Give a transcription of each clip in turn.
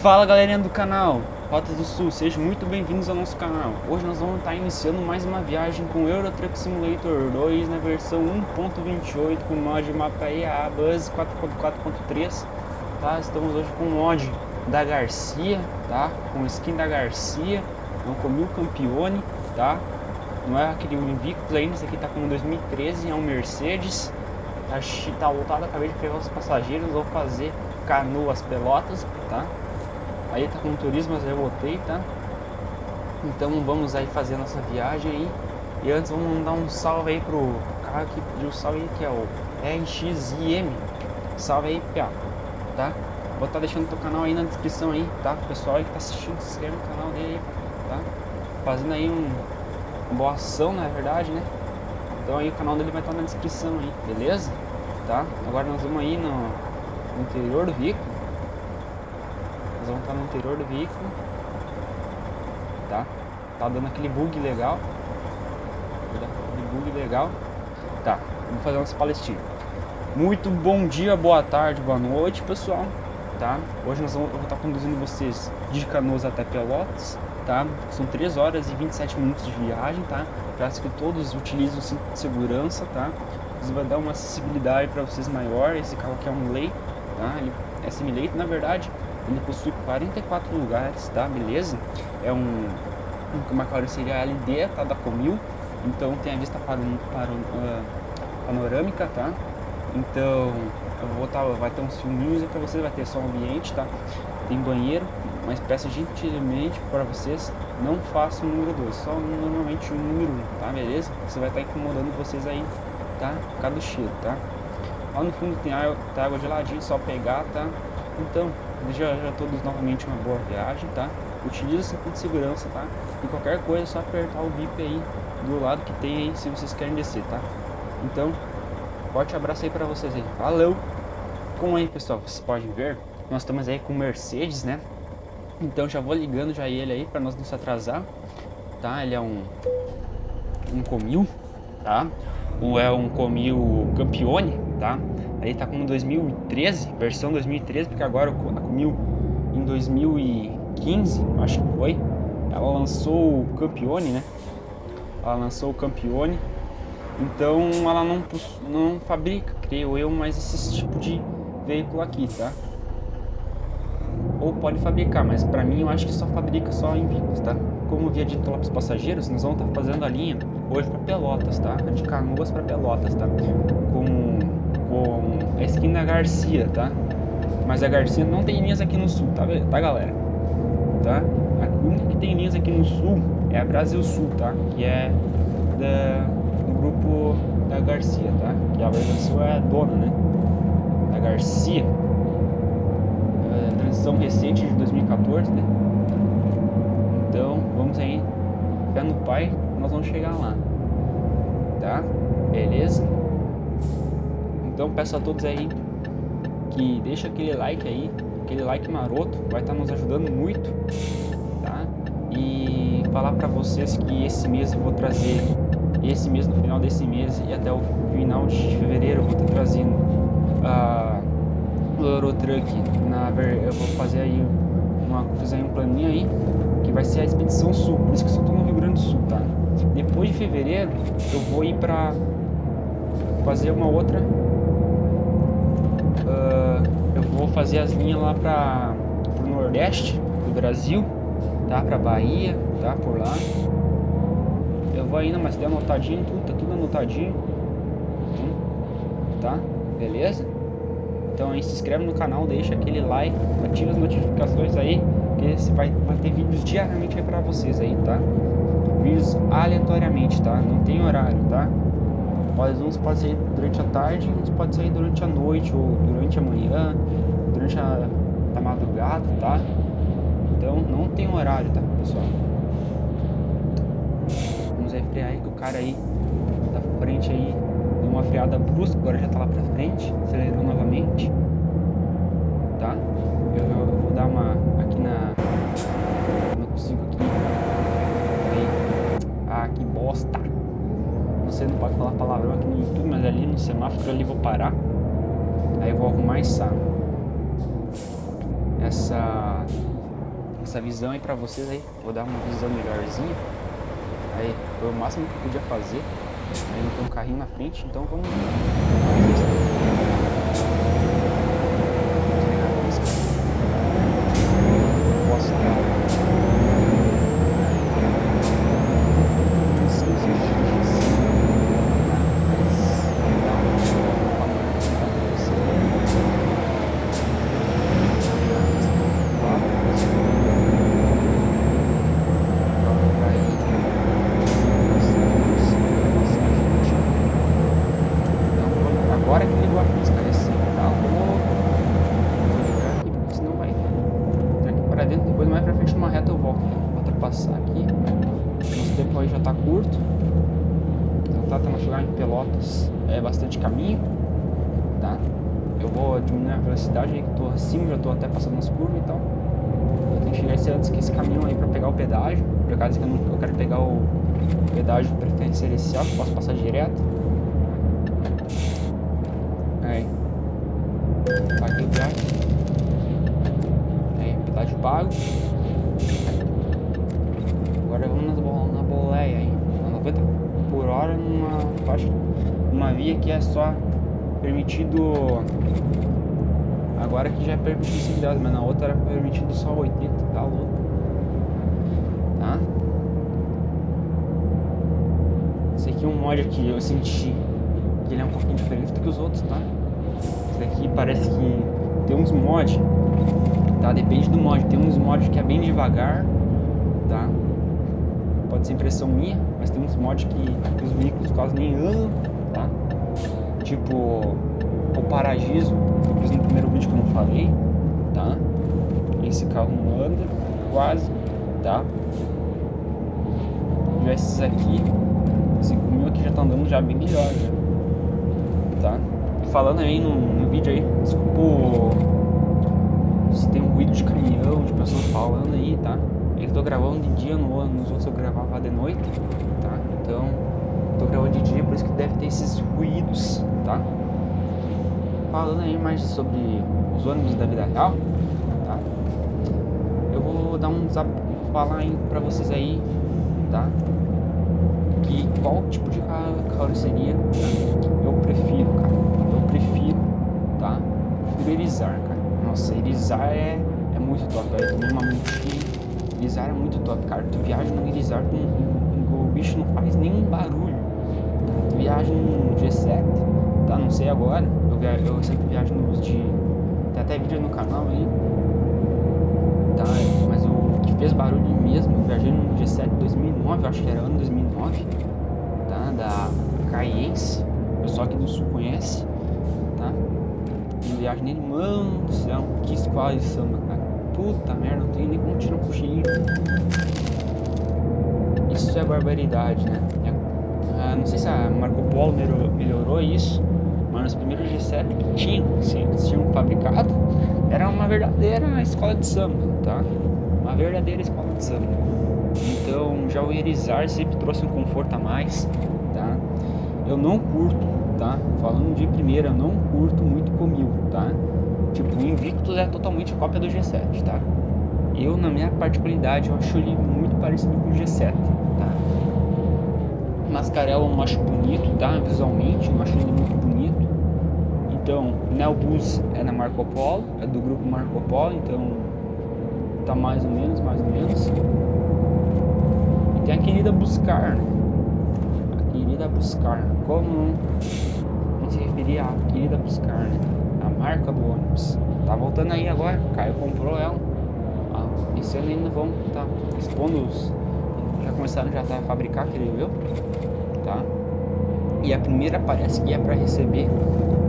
Fala galerinha do canal Rotas do Sul, sejam muito bem-vindos ao nosso canal. Hoje nós vamos estar iniciando mais uma viagem com Euro Truck Simulator 2 na versão 1.28 com o mod mapa EA Buzz 4.4.3 tá? Estamos hoje com o mod da Garcia, tá? Com skin da Garcia, é um Comil Campione, tá? Não é aquele Invictus ainda, esse aqui tá com 2013, é um Mercedes Tá, tá lotado, acabei de pegar os passageiros, vou fazer canoas pelotas, tá? Aí tá com turismo, mas eu voltei, tá? Então vamos aí fazer a nossa viagem aí. E antes vamos mandar um salve aí pro cara que pediu salve aí, que é o RXIM. Salve aí, Pia, tá? Vou estar tá deixando teu canal aí na descrição aí, tá? Pessoal aí que tá assistindo, se inscreve no canal dele aí, tá? Fazendo aí um, uma boa ação, na verdade, né? Então aí o canal dele vai estar tá na descrição aí, beleza? Tá? Agora nós vamos aí no, no interior do veículo vamos estar no interior do veículo. Tá? Tá dando aquele bug legal. Aquele bug legal. Tá, vamos fazer umas palestinas. Muito bom dia, boa tarde, boa noite, pessoal. Tá? Hoje nós vamos, eu vou estar conduzindo vocês de Canoas até Pelotas. Tá? São 3 horas e 27 minutos de viagem, tá? Peço que todos utilizem o cinto de segurança, tá? Isso vai dar uma acessibilidade para vocês maior. Esse carro aqui é um lei, tá? Ele é semi-leito, na verdade. Ele possui 44 lugares, tá? Beleza? É um uma carroceria LD, tá? Da Comil. Então tem a vista para, para, uh, panorâmica, tá? Então eu vou tá, vai ter uns filminhos para vocês, vai ter só ambiente, tá? Tem banheiro, mas peço gentilmente para vocês não façam o número 2, só normalmente o número 1, um, tá? Beleza? Você vai estar tá incomodando vocês aí, tá? Por causa do cheiro, tá? Lá no fundo tem água, tem água geladinha, só pegar, tá? Então, desejo a todos novamente uma boa viagem, tá? Utilize o cinto de segurança, tá? E qualquer coisa é só apertar o bip aí do lado que tem aí se vocês querem descer, tá? Então, forte abraço aí pra vocês aí. Valeu! Como aí, pessoal, vocês podem ver, nós estamos aí com Mercedes, né? Então já vou ligando já ele aí pra nós não se atrasar, tá? Ele é um um Comil, tá? Ou é um Comil Campione, tá? Aí tá com 2013, versão 2013, porque agora a Comil em 2015, acho que foi, ela lançou o Campione, né? Ela lançou o Campione. Então ela não, não fabrica, creio eu, mais esse tipo de veículo aqui, tá? Ou pode fabricar, mas pra mim eu acho que só fabrica só em Vicos, tá? Como via dito lá pros passageiros, nós vamos estar tá fazendo a linha hoje para Pelotas, tá? De Canoas para Pelotas, tá? Com com a esquina Garcia, tá? Mas a Garcia não tem linhas aqui no sul, tá, tá galera? Tá? A única que tem linhas aqui no sul é a Brasil Sul, tá? Que é da, do grupo da Garcia, tá? Que a Brasil Sul é a dona, né? Da Garcia. É, transição recente de 2014, né? Então, vamos aí. Fé no pai, nós vamos chegar lá. Tá? Beleza? Então peço a todos aí que deixa aquele like aí, aquele like maroto, vai estar tá nos ajudando muito, tá? E falar para vocês que esse mês eu vou trazer, esse mês no final desse mês e até o final de fevereiro eu vou estar tá trazendo a uh, Eurotruck, na eu vou fazer aí uma, fazer um planinho aí, que vai ser a Expedição Sul, por isso que eu só tô no Rio Grande do Sul, tá? Depois de fevereiro eu vou ir pra fazer uma outra Uh, eu vou fazer as linhas lá para o nordeste do Brasil, tá? Para Bahia, tá? Por lá. Eu vou ainda, mas tem anotadinho tudo, tá tudo anotadinho. Tá? Beleza? Então aí se inscreve no canal, deixa aquele like, ativa as notificações aí, que você vai, vai ter vídeos diariamente aí vocês aí, tá? Vídeos aleatoriamente, tá? Não tem horário, tá? Pode, uns pode sair durante a tarde, uns pode sair durante a noite ou durante a manhã, durante a, a madrugada, tá? Então não tem horário, tá, pessoal? Vamos aí frear aí que o cara aí da frente aí deu uma freada brusca, agora já tá lá pra frente, acelerou novamente, tá? Eu, eu vou dar uma aqui na... Não consigo aqui. Aí. Ah, que bosta! Você não pode falar palavrão aqui no YouTube, mas ali no semáforo ali vou parar. Aí vou arrumar essa essa essa visão aí pra vocês aí. Vou dar uma visão melhorzinha. Aí, foi o máximo que eu podia fazer. Aí não tem um carrinho na frente, então vamos... Agora que ligou a música, esse tá louco. Vou ligar aqui porque senão vai entrar aqui para dentro. Depois mais pra frente numa reta eu volto. Vou ultrapassar aqui. Nosso tempo aí já tá curto. Então tá, chegar em Pelotas. É bastante caminho. Tá? Eu vou diminuir a velocidade aí que tô acima, já tô até passando as curvas e tal. Eu tenho que chegar esse, antes que esse caminhão aí pra pegar o pedágio. Por acaso que eu, não, eu quero pegar o pedágio preferencial, que eu posso passar direto. Agora vamos na, bo- na boleia aí. A 90 por hora numa faixa. Uma via que é só permitido. Agora que já é permitido 110, mas na outra era permitido só 80, tá louco. Tá? Esse aqui é um mod que eu senti que ele é um pouquinho diferente do que os outros, tá? Esse daqui parece que tem uns mods, tá? Depende do mod. Tem uns mods que é bem devagar, tá? Pode ser impressão minha, mas tem uns mods que os veículos quase nem andam, tá? Tipo o Paragiso, fiz no primeiro vídeo que eu não falei, tá? Esse carro não anda quase, tá? Já esses aqui, esse meu aqui já tá andando já bem melhor, já tá? Falando aí no, no vídeo aí, desculpa o- se tem um ruído de caminhão, de pessoas falando aí, tá? Eu tô gravando de dia, no, nos outros eu gravava de noite, tá? Então, tô gravando de dia, por isso que deve ter esses ruídos, tá? Falando aí mais sobre os ônibus da vida real, tá? Eu vou dar um zap, falar aí pra vocês aí, tá? que qual tipo de ca- carroceria eu prefiro, cara. Eu prefiro, tá? Prefiro Erizar, cara. Nossa, Erizar é, é muito top, velho. Tomei uma. Erizar é muito top, cara. Tu viaja no Erizar, tu, não- o bicho não faz nenhum barulho. Tu viaja no G7, tá? Não sei agora. Eu, via, eu sempre viajo nos de. Tem até vídeo no canal aí. Tá? Mas o que fez barulho mesmo, eu viajei no G7 2009, eu acho que era ano 2009, tá? Da Caiense, o pessoal aqui do sul conhece? Eu viagem nele, mano do céu, que escola de samba, cara. Puta merda, não tenho nem como tirar um cochilinho. Isso é barbaridade, né? É- ah, não sei se a Marco Polo melhorou, melhorou isso, mas nos primeiros G7 que tinham, que tinham fabricado, era uma verdadeira escola de samba, tá? Uma verdadeira escola de samba. Então, já o Erizar sempre trouxe um conforto a mais, tá? Eu não curto, tá? Falando de primeira, eu não curto muito comil, tá? Tipo, o Invictus é totalmente cópia do G7, tá? Eu, na minha particularidade, eu acho ele muito parecido com o G7, tá? Mascarella eu não acho bonito, tá? Visualmente, eu não acho ele muito bonito. Então, Neobus é na Marco Polo, é do grupo Marco Polo, então tá mais ou menos, mais ou menos. E tem a querida Buscar, né? A querida Buscar. Como não, não se referir à querida Buscar, né? A marca do ônibus. Tá voltando aí agora, o Caio comprou ela. Ah, esse ano ainda vão tá expondo os. Já começaram já tá a fabricar, creio eu. Tá? E a primeira parece que é para receber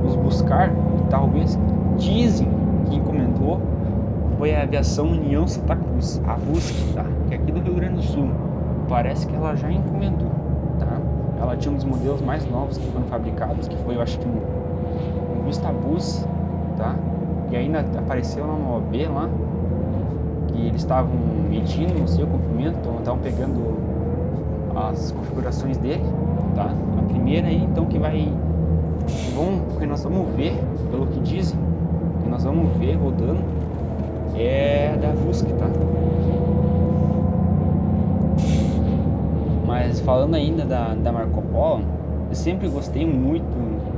os buscar, e talvez dizem que encomendou foi a aviação União Santa Cruz, a BUSC, tá? Que é aqui do Rio Grande do Sul. Parece que ela já encomendou? Ela tinha um dos modelos mais novos que foram fabricados, que foi, eu acho que um, um Vista Bus, tá? E ainda apareceu lá no OB lá, que eles estavam medindo, o comprimento, então estavam pegando as configurações dele, tá? A primeira aí, então, que vai vão, que nós vamos ver, pelo que dizem, que nós vamos ver rodando, é da Fusca, tá? Mas falando ainda da, da Marco Polo, eu sempre gostei muito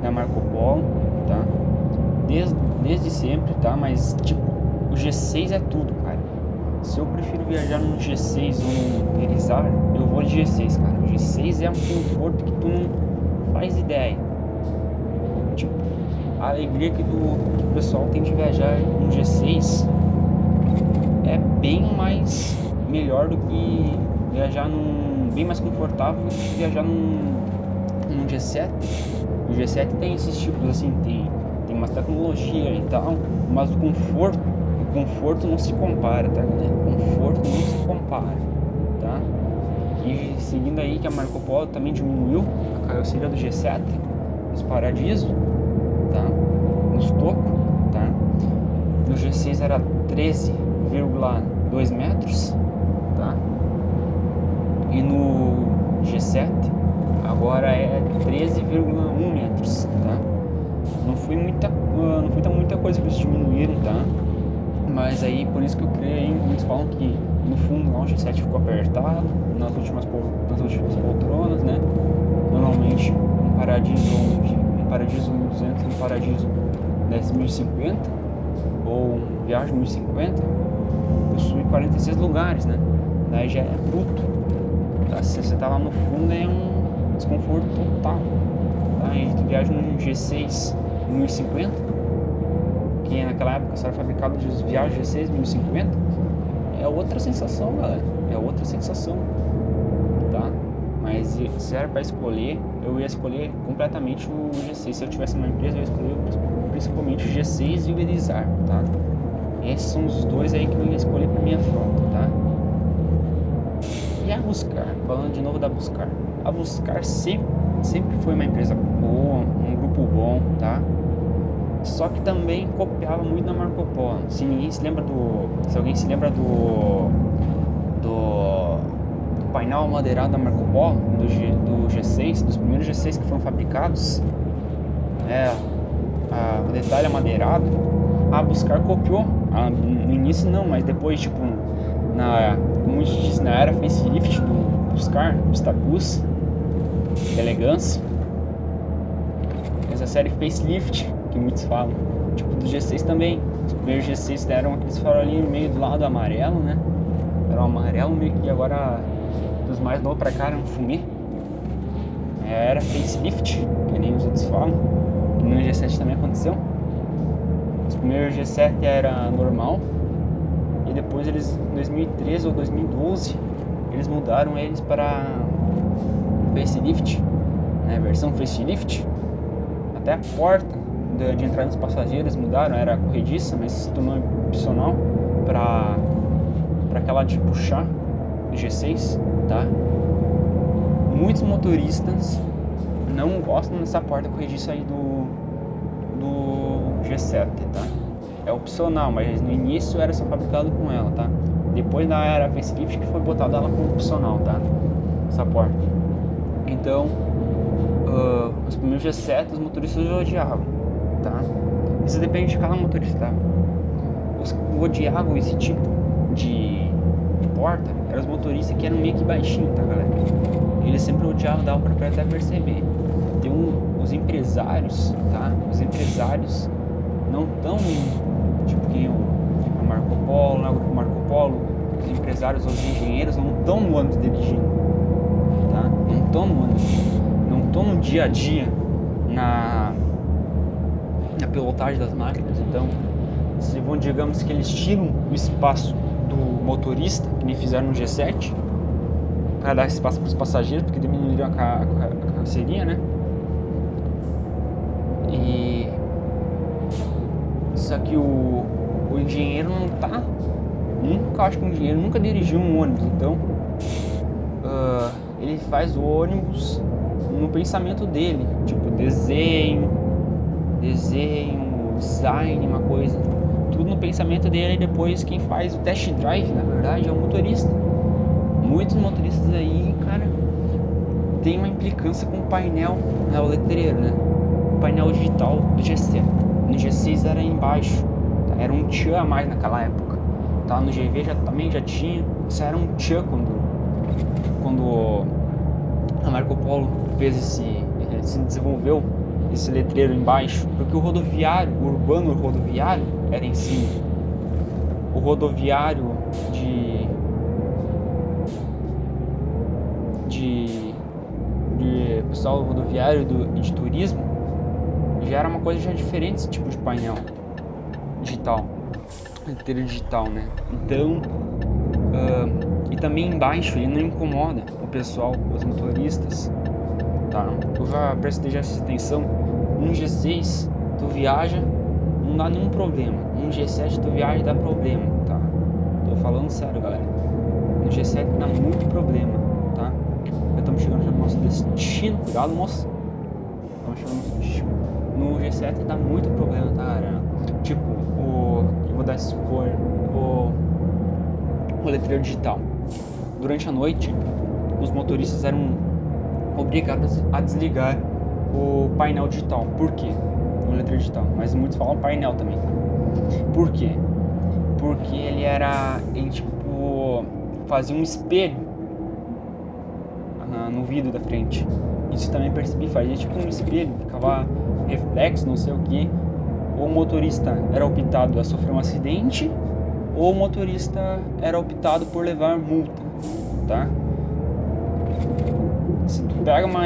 da Marco Polo, tá? Desde, desde sempre, tá? Mas, tipo, o G6 é tudo, cara. Se eu prefiro viajar no G6 ou no Irizar, eu vou de G6, cara. O G6 é um conforto que tu não faz ideia. Tipo, a alegria que, do, que o pessoal tem de viajar no G6 é bem mais melhor do que viajar num bem mais confortável que viajar num, num G7. O G7 tem esses tipos assim, tem, tem uma tecnologia e tal, mas o conforto, o conforto não se compara, tá? O conforto não se compara, tá? E seguindo aí que a Marco Polo também diminuiu a carroceria do G7, os Paradiso, tá? Nos tocos, tá? No G6 era 13,2 metros? E no G7 agora é 13,1 metros, tá? Não foi muita, não foi muita coisa que eles diminuíram, tá? Mas aí, por isso que eu creio, muitos falam que no fundo lá o G7 ficou apertado, nas últimas, nas últimas poltronas, né? Normalmente um paradiso, um paradiso 1200 um paradiso 10.050 ou um viagem 1050 possui 46 lugares, né? Daí já é bruto. Você tá lá no fundo é um desconforto total. Tá? A gente viaja no G6 1050, que naquela época só era fabricado de viagens G6 1050, é outra sensação, galera. É outra sensação. Tá? Mas se era para escolher, eu ia escolher completamente o G6. Se eu tivesse uma empresa, eu ia escolher principalmente o G6 e o Elizar, tá? Esses são os dois aí que eu ia escolher para minha frota, tá? E a Buscar, falando de novo da Buscar. A Buscar sempre, sempre foi uma empresa boa, um grupo bom, tá? Só que também copiava muito na Marco Polo. Se ninguém se lembra do. Se alguém se lembra do. Do, do painel amadeirado da Marco Polo, do, G, do G6, dos primeiros G6 que foram fabricados. É. A, o detalhe amadeirado. A Buscar copiou. A, no início não, mas depois, tipo, na, como a gente diz, na era facelift do Buscar, Stabus, elegância. Essa série facelift que muitos falam. Tipo, do G6 também. Os primeiros G6 deram aqueles farolinhos meio do lado amarelo, né? Era um amarelo meio que agora dos mais novos pra cá era um fumê. Era facelift, que nem os outros falam. Que no G7 também aconteceu. Os primeiros G7 era normal. E depois eles, em 2013 ou 2012, eles mudaram eles para facelift, né? Versão facelift. Até a porta de, de entrada dos passageiros mudaram, era corrediça, mas se tornou opcional para para aquela de puxar do G6, tá? Muitos motoristas não gostam dessa porta corrediça aí do do G7, tá? É opcional, mas no início era só fabricado com ela, tá? Depois da era facelift que foi botada ela como opcional, tá? Essa porta. Então, uh, os primeiros G7 os motoristas odiavam tá? Isso depende de cada motorista, tá? Os odiavam esse tipo de, de porta eram os motoristas que eram meio que baixinhos, tá, galera? Eles sempre odiavam, dava pra até perceber. Tem um, os empresários, tá? Os empresários não tão, tipo, que o Marco Polo, né? o Marco Os empresários, os engenheiros não estão no âmbito dirigindo, tá? Não estão no âmbito, não estão no dia a dia na a pilotagem das máquinas. Então, se vão, digamos que eles tiram o espaço do motorista, que nem fizeram no G7, para dar espaço para os passageiros, porque diminuíram a, a, a carroceria, né? E só que o, o engenheiro não tá. Nunca acho que o engenheiro nunca dirigiu um ônibus, então uh, ele faz o ônibus no pensamento dele, tipo desenho, desenho, design, uma coisa. Tudo no pensamento dele e depois quem faz o test drive, na verdade, é o motorista. Muitos motoristas aí, cara, tem uma implicância com o painel, né, o letreiro, né? O painel digital do G7. No G6 era embaixo, tá? era um tchan a mais naquela época. Tá? No GV já, também já tinha. Isso era um tchan quando, quando a Marco Polo fez esse, se desenvolveu esse letreiro embaixo, porque o rodoviário, o urbano rodoviário era em cima. O rodoviário de de, de pessoal rodoviário do, de turismo já era uma coisa já diferente esse tipo de painel digital, letreiro digital, né? Então uh, e também embaixo ele não incomoda o pessoal, os motoristas, tá? Eu já prestei já atenção um G6 tu viaja, não dá nenhum problema. Um G7 tu viaja dá problema, tá? Tô falando sério, galera. No G7 dá muito problema, tá? Já estamos chegando no nosso destino. Cuidado, moço. Estamos chegando no nosso destino. No G7 dá muito problema, tá, galera? Tipo, o. Vou dar esse supor. O. O letreiro digital. Durante a noite, os motoristas eram obrigados a desligar o painel digital. Por quê? O letra digital. Mas muitos falam painel também. Por quê? Porque ele era. Ele tipo. fazia um espelho no vidro da frente. Isso também percebi, fazia tipo um espelho, ficava reflexo, não sei o que. O motorista era optado a sofrer um acidente, ou o motorista era optado por levar multa, tá? se tu pega uma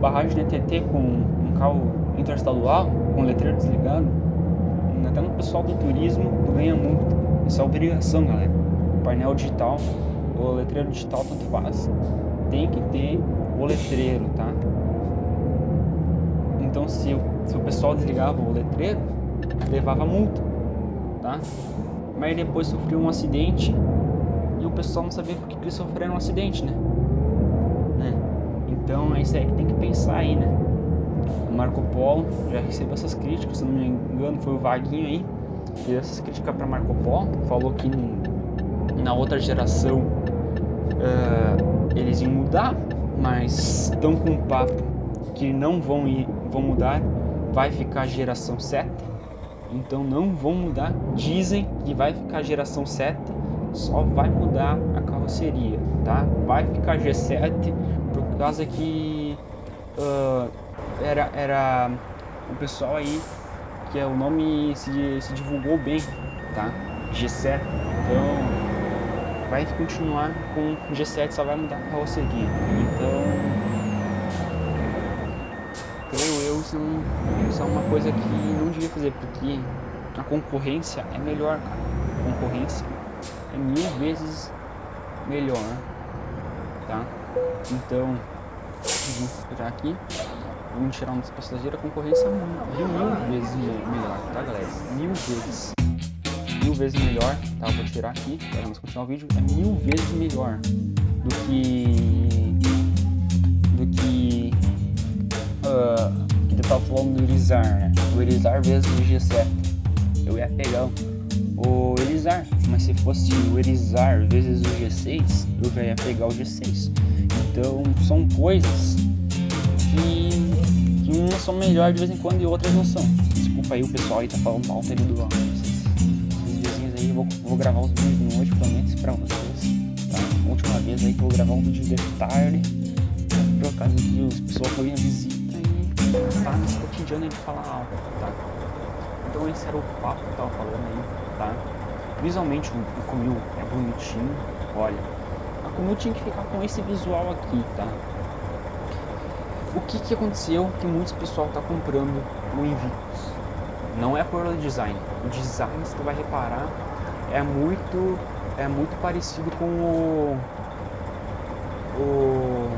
barragem de TT com um carro interestadual, com letreiro desligado, até no pessoal do turismo, tu ganha multa. Isso é obrigação, galera. O painel digital, o letreiro digital tanto faz. Tem que ter o letreiro, tá? Então se, se o pessoal desligava o letreiro, levava multa, tá? Mas depois sofreu um acidente e o pessoal não sabia por que eles sofreram um acidente, né? Então é isso aí que tem que pensar aí, né? O Marco Polo já recebeu essas críticas, se não me engano foi o Vaguinho aí, fez essas críticas para Marco Polo, falou que na outra geração uh, eles iam mudar, mas estão com um papo que não vão, ir, vão mudar, vai ficar a geração 7, então não vão mudar, dizem que vai ficar geração 7, só vai mudar a carroceria, tá? Vai ficar G7 por causa que uh, era, era o pessoal aí que é o nome se, se divulgou bem, tá? G7. Então vai continuar com G7, só vai mudar a carroceria. Então eu isso, não, isso é uma coisa que não devia fazer, porque a concorrência é melhor, cara. A concorrência é mil vezes melhor, tá? Então, vamos tirar aqui. Vamos tirar um dos passageiros. A concorrência é mil, mil vezes melhor, tá, galera? Mil vezes. Mil vezes melhor, tá? Eu vou tirar aqui. Vamos continuar o vídeo. É mil vezes melhor do que. Que eu tava falando do Erizar, né? O Erizar vezes o G7. Eu ia pegar o Erizar, mas se fosse o Erizar vezes o G6, eu já ia pegar o G6. Então são coisas que, que umas são melhores de vez em quando e outras não são. Desculpa aí o pessoal aí tá falando mal aí do esses, vizinhos aí, vou, vou gravar os vídeos de noite, prometo pra vocês. Tá? Última vez aí que eu vou gravar um vídeo de tarde. Por causa que os pessoal foi a visita tá nesse cotidiano ele falar alto, tá? Então esse era o papo que tava falando aí, tá? Visualmente o, o Comil é bonitinho, olha, como eu tinha que ficar com esse visual aqui, tá? O que que aconteceu que muitos pessoal tá comprando o Invictus? Não é por design. O design, se tu vai reparar, é muito é muito parecido com o o,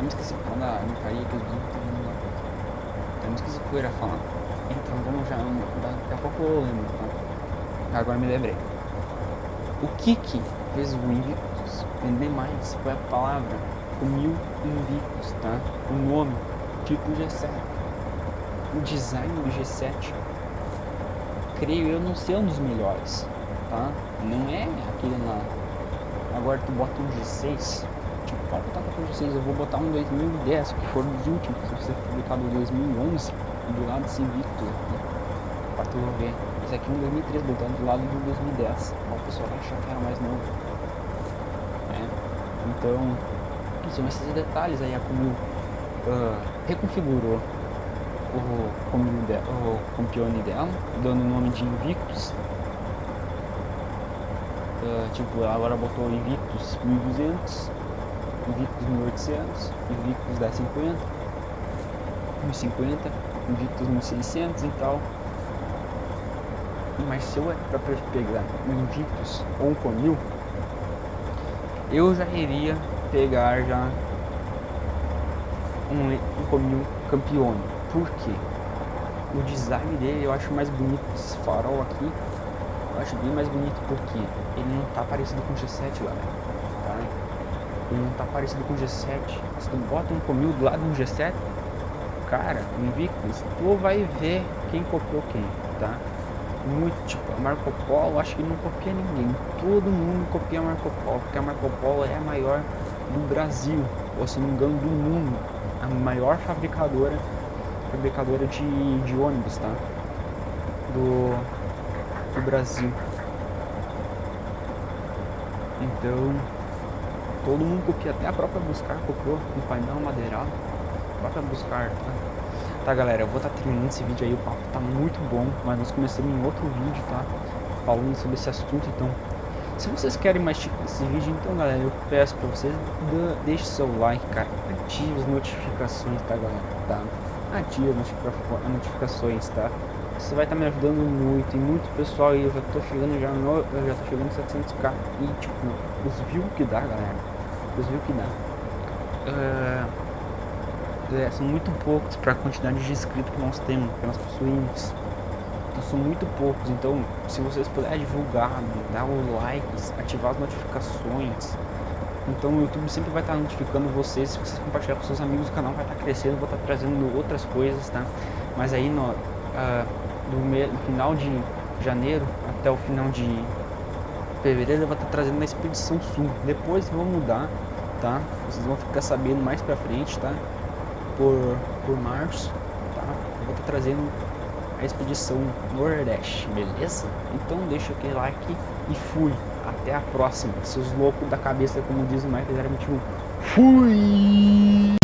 o agora até me esqueci quando a não caía aquele vídeo até me esqueci o que eu ia falar então vamos já, daqui a pouco eu lembro, tá? Agora me lembrei. O que que fez o Invictus vender mais? Foi a palavra, o mil Invictus, tá? O nome, tipo G7. O design do G7, creio eu não ser um dos melhores, tá? Não é aquele lá. Agora tu bota um G6, último, pode botar pra vocês, eu vou botar um 2010, que foram os últimos, que ser publicado em 2011, do lado desse Invictus aqui, pra tu ver. Esse aqui é um 2003, botando do lado do 2010, ó, o pessoal vai achar que era mais novo. É. Então, são esses detalhes aí, a Comil uh, reconfigurou o, o campeone dela, dando o nome de Invictus. Uh, tipo, agora botou Invictus 1200, Invictus 1800, Invictus 1050, 1050, Invictus 1600 e tal. Mas se eu é pra pegar um Invictus ou um Comil, eu já iria pegar já um, um Comil Campione. Por quê? O design dele eu acho mais bonito, esse farol aqui, eu acho bem mais bonito porque ele não tá parecido com o G7, galera, tá? Não tá parecido com o G7. Se tu bota um Comil do lado do G7, cara, Invictus, tu vai ver quem copiou quem, tá? Muito, tipo, a Marco Polo, acho que não copia ninguém. Todo mundo copia Marco Polo, porque a Marco Polo é a maior do Brasil, ou se não me engano do mundo, a maior fabricadora fabricadora de, de ônibus, tá? Do, do Brasil. Então, todo mundo copia, até a própria Buscar copiou um painel madeirado. A própria Buscar, tá? Tá, galera, eu vou estar tá terminando esse vídeo aí, o papo tá muito bom, mas nós começamos em outro vídeo, tá? Falando sobre esse assunto, então se vocês querem mais tipo desse vídeo, então galera, eu peço pra vocês, deixe seu like, cara, ative as notificações, tá galera, tá? Ative as notificações, tá? Você vai estar tá me ajudando muito, e muito pessoal, e eu já tô chegando já no, eu já tô chegando 700k, e tipo, os views que dá, galera, os views que dá. Uh, é, são muito poucos para a quantidade de inscritos que nós temos, que nós possuímos. Então são muito poucos, então se vocês puderem divulgar, dar o likes, ativar as notificações, então o YouTube sempre vai estar notificando vocês, se vocês compartilhar com seus amigos o canal vai estar crescendo, vou estar trazendo outras coisas, tá? Mas aí no, uh, do, me, do final de janeiro até o final de fevereiro eu vou estar trazendo na Expedição Sul, depois vou mudar, tá? Vocês vão ficar sabendo mais pra frente, tá? Por, por março, tá? Eu vou estar trazendo a expedição Nordeste, beleza? Então deixa aquele like e fui. Até a próxima, seus loucos da cabeça, como diz o Michael 021. Fui!